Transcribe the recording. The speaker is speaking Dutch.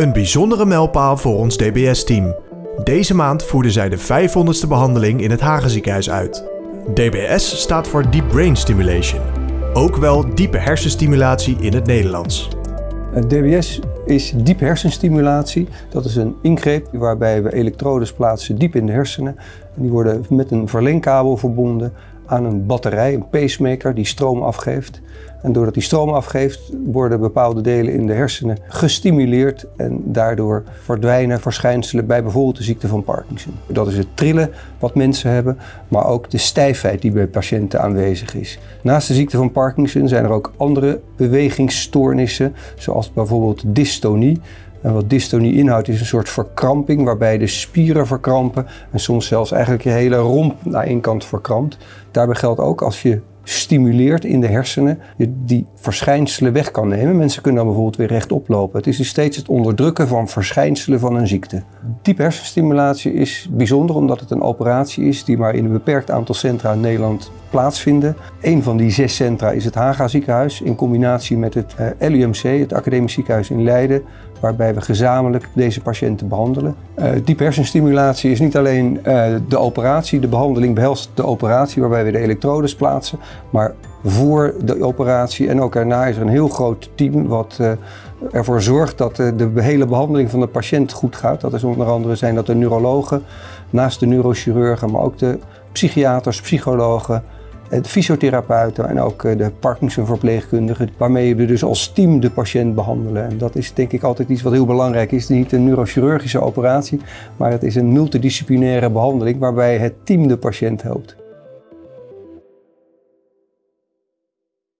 Een bijzondere mijlpaal voor ons DBS-team. Deze maand voerden zij de 500ste behandeling in het Hagenziekenhuis uit. DBS staat voor Deep Brain Stimulation, ook wel diepe hersenstimulatie in het Nederlands. DBS is diep hersenstimulatie. Dat is een ingreep waarbij we elektrodes plaatsen diep in de hersenen. En die worden met een verlengkabel verbonden aan een batterij, een pacemaker die stroom afgeeft. En doordat die stroom afgeeft, worden bepaalde delen in de hersenen gestimuleerd en daardoor verdwijnen verschijnselen bij bijvoorbeeld de ziekte van Parkinson. Dat is het trillen wat mensen hebben, maar ook de stijfheid die bij patiënten aanwezig is. Naast de ziekte van Parkinson zijn er ook andere bewegingsstoornissen, zoals bijvoorbeeld dystonie. En wat dystonie inhoudt is een soort verkramping waarbij de spieren verkrampen en soms zelfs eigenlijk je hele romp naar één kant verkrampt. Daarbij geldt ook als je stimuleert in de hersenen, je die verschijnselen weg kan nemen. Mensen kunnen dan bijvoorbeeld weer rechtop lopen. Het is dus steeds het onderdrukken van verschijnselen van een ziekte. Diep hersenstimulatie is bijzonder omdat het een operatie is die maar in een beperkt aantal centra in Nederland plaatsvinden. Een van die zes centra is het Haga ziekenhuis in combinatie met het eh, LUMC, het Academisch Ziekenhuis in Leiden, waarbij we gezamenlijk deze patiënten behandelen. Uh, diep hersenstimulatie is niet alleen uh, de operatie, de behandeling behelst de operatie waarbij we de elektrodes plaatsen, maar voor de operatie en ook erna is er een heel groot team wat uh, ervoor zorgt dat de hele behandeling van de patiënt goed gaat. Dat is onder andere zijn dat de neurologen, naast de neurochirurgen, maar ook de psychiaters, psychologen, fysiotherapeuten en ook eh, de Parkinson-verpleegkundigen, waarmee we dus als team de patiënt behandelen. En dat is denk ik altijd iets wat heel belangrijk is. Het is niet een neurochirurgische operatie, maar het is een multidisciplinaire behandeling waarbij het team de patiënt helpt.